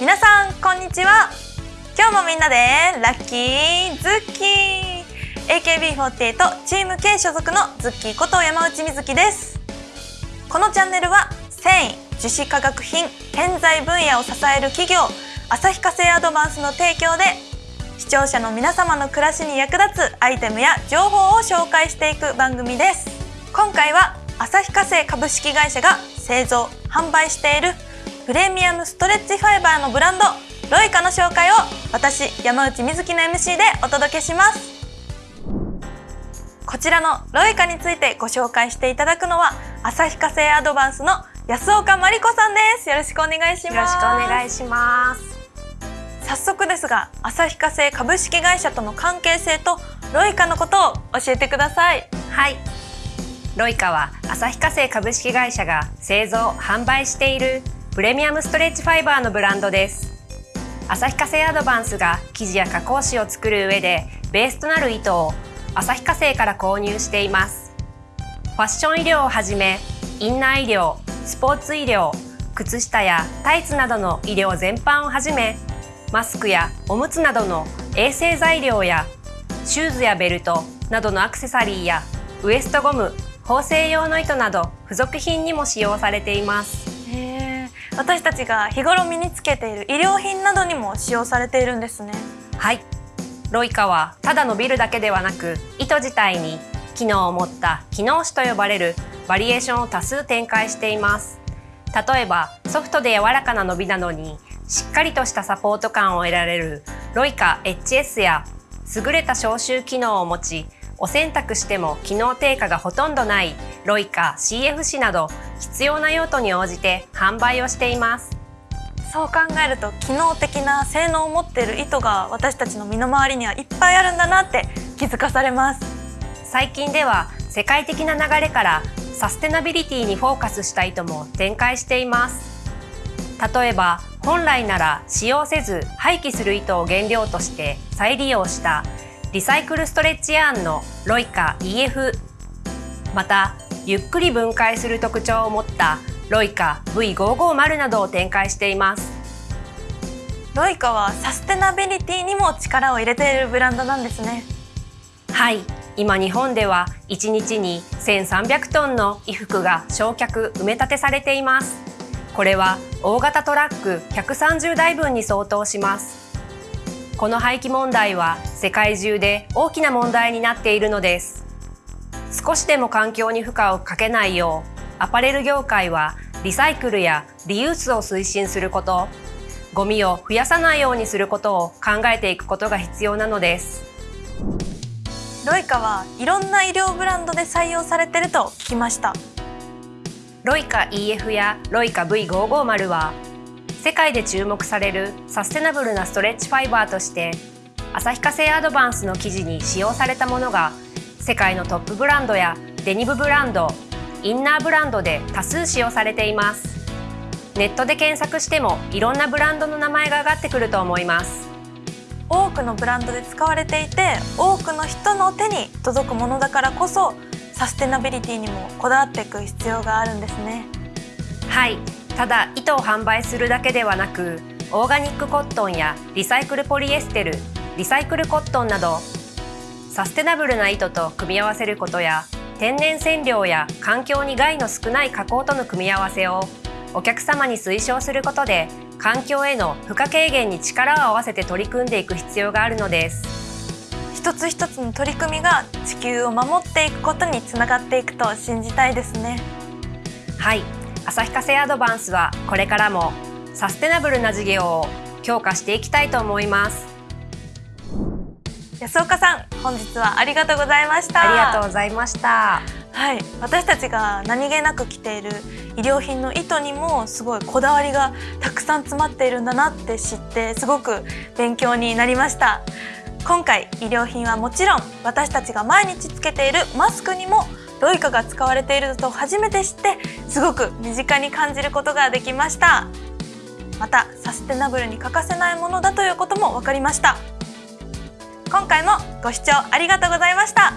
皆さんこんにちは。今日もみんなでラッキーズッキー。AKB48 チーム K 所属のズッキーこと山内瑞希です。このチャンネルは繊維樹脂化学品建材分野を支える企業旭化成アドバンスの提供で視聴者の皆様の暮らしに役立つアイテムや情報を紹介していく番組です。今回は旭化成株式会社が製造販売しているプレミアムストレッチファイバーのブランドロイカの紹介を私山内瑞希の MC でお届けします。こちらのロイカについてご紹介していただくのは旭化成アドバンスの安岡真理子さんです。よろしくお願いします。よろしくお願いします。早速ですが旭化成株式会社との関係性とロイカのことを教えてください。はい。ロイカは旭化成株式会社が製造販売しているプレミアムストレッチファイバーのブランドです。旭化成アドバンスが生地や加工紙を作る上でベースとなる糸を旭化成から購入しています。ファッション医療をはじめインナー医療スポーツ医療靴下やタイツなどの医療全般をはじめマスクやおむつなどの衛生材料やシューズやベルトなどのアクセサリーやウエストゴム縫製用の糸など付属品にも使用されています。私たちが日頃身につけている医療品などにも使用されているんですね。はい。ロイカはただのビルだけではなく糸自体に機能を持った機能紙と呼ばれるバリエーションを多数展開しています。例えばソフトで柔らかな伸びなのにしっかりとしたサポート感を得られるロイカ HS や優れた消臭機能を持ちお洗濯しても機能低下がほとんどないロイカ CF 紙など必要な用途に応じて販売をしています。そう考えると機能的な性能を持っている糸が私たちの身の回りにはいっぱいあるんだなって気づかされます。最近では世界的な流れからサステナビリティにフォーカスした糸も展開しています。例えば本来なら使用せず廃棄する糸を原料として再利用したリサイクルストレッチヤーンのロイカ EF またゆっくり分解する特徴を持ったロイカ V550 などを展開しています。ロイカはサステナビリティにも力を入れているブランドなんですね。はい。今日本では1日に1300トンの衣服が焼却埋め立てされています。これは大型トラック130台分に相当しますこの廃棄問題は世界中で大きな問題になっているのです。少しでも環境に負荷をかけないようアパレル業界はリサイクルやリユースを推進することゴミを増やさないようにすることを考えていくことが必要なのです。ロイカはいろんな医療ブランドで採用されてると聞きました。ロイカ EF やロイカ V550 は世界で注目されるサステナブルなストレッチファイバーとして旭化成アドバンスの生地に使用されたものが世界のトップブランドやデニムブランドインナーブランドで多数使用されています。ネットで検索してもいろんなブランドの名前が上がってくると思います。多くのブランドで使われていて多くの人の手に届くものだからこそサステナビリティにもこだわっていく必要があるんですね。はいただ糸を販売するだけではなくオーガニックコットンやリサイクルポリエステルリサイクルコットンなどサステナブルな糸と組み合わせることや天然染料や環境に害の少ない加工との組み合わせをお客様に推奨することで環境への負荷軽減に力を合わせて取り組んでいく必要があるのです。一つ一つの取り組みが地球を守っていくことにつながっていくと信じたいですね。はい旭化成アドバンスはこれからもサステナブルな事業を強化していきたいと思います。安岡さん本日はありがとうございました。ありがとうございました。はい。私たちが何気なく着ている医療品の糸にもすごいこだわりがたくさん詰まっているんだなって知ってすごく勉強になりました。今回医療品はもちろん私たちが毎日つけているマスクにもロイカが使われていると初めて知ってすごく身近に感じることができました。またサステナブルに欠かせないものだということも分かりました。今回もご視聴ありがとうございました。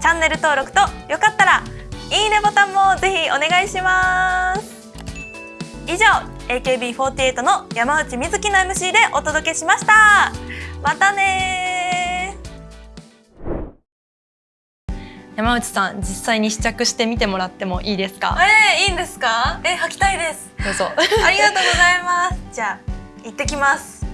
チャンネル登録とよかったらいいねボタンもぜひお願いします。以上 AKB48 の山内瑞希の MC でお届けしました。またね山内さん実際に試着してみてもらってもいいですか？えー、いいんですか？え履きたいです。どうぞ。ありがとうございます。じゃあ行ってきます